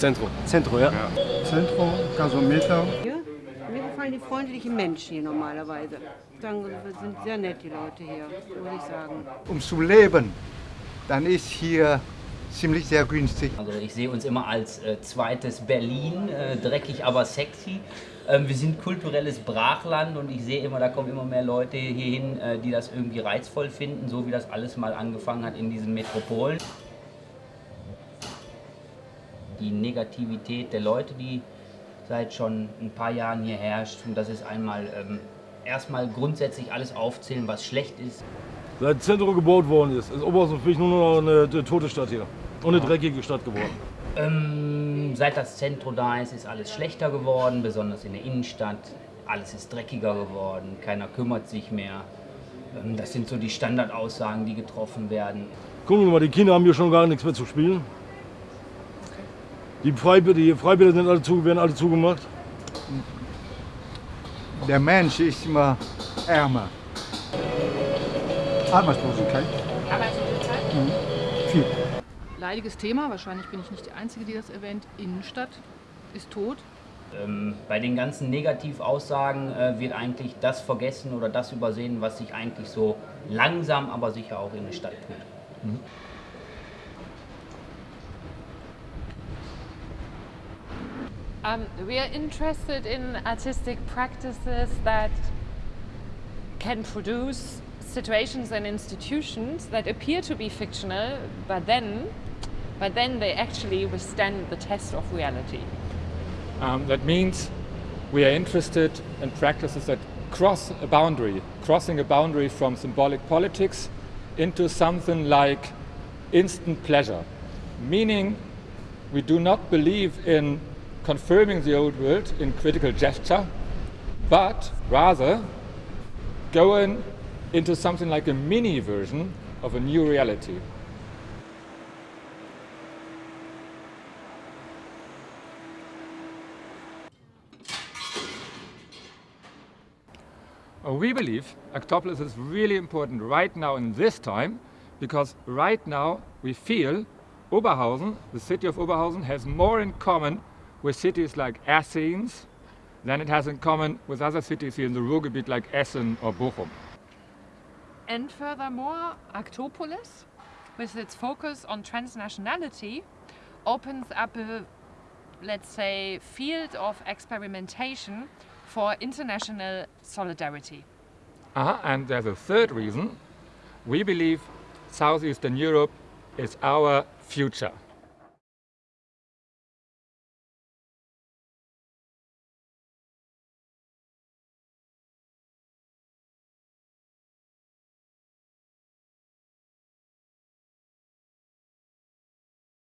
Zentrum. Zentrum, ja. Zentrum, Gasometer. Hier? Mir gefallen die freundlichen Menschen hier normalerweise. Sagen, sind sehr nett, die Leute hier, würde ich sagen. Um zu leben, dann ist hier ziemlich sehr günstig. Also ich sehe uns immer als äh, zweites Berlin, äh, dreckig aber sexy. Ähm, wir sind kulturelles Brachland und ich sehe immer, da kommen immer mehr Leute hierhin, äh, die das irgendwie reizvoll finden, so wie das alles mal angefangen hat in diesen Metropolen. Die Negativität der Leute, die seit schon ein paar Jahren hier herrscht, und das ist einmal ähm, erstmal grundsätzlich alles aufzählen, was schlecht ist. Seit Zentrum gebaut worden ist, ist Oberhausen für mich nur noch eine, eine tote Stadt hier. Und eine dreckige Stadt geworden. Ähm, seit das Zentrum da ist, ist alles schlechter geworden, besonders in der Innenstadt. Alles ist dreckiger geworden, keiner kümmert sich mehr. Ähm, das sind so die Standardaussagen, die getroffen werden. Gucken wir mal, die Kinder haben hier schon gar nichts mehr zu spielen. Die Freibäder, die Freibäder sind alle zu, werden alle zugemacht. Der Mensch ist immer ärmer. Arbeitslosigkeit. Arbeitslosigkeit? Mhm. Viel. Leidiges Thema, wahrscheinlich bin ich nicht die Einzige, die das erwähnt. Innenstadt ist tot. Ähm, bei den ganzen Negativaussagen äh, wird eigentlich das vergessen oder das übersehen, was sich eigentlich so langsam, aber sicher auch in der Stadt tut. Mhm. Um, we are interested in artistic practices that can produce situations and institutions that appear to be fictional, but then, but then they actually withstand the test of reality. Um, that means we are interested in practices that cross a boundary, crossing a boundary from symbolic politics into something like instant pleasure. Meaning we do not believe in confirming the old world in critical gesture, but rather going into something like a mini version of a new reality. Uh, we believe Actopolis is really important right now in this time because right now we feel Oberhausen, the city of Oberhausen, has more in common with cities like Athens than it has in common with other cities here in the Ruhrgebiet like Essen or Bochum. And furthermore, Actopolis, with its focus on transnationality, opens up a, let's say, field of experimentation for international solidarity. Uh -huh. And there's a third reason. We believe Southeastern Europe is our future.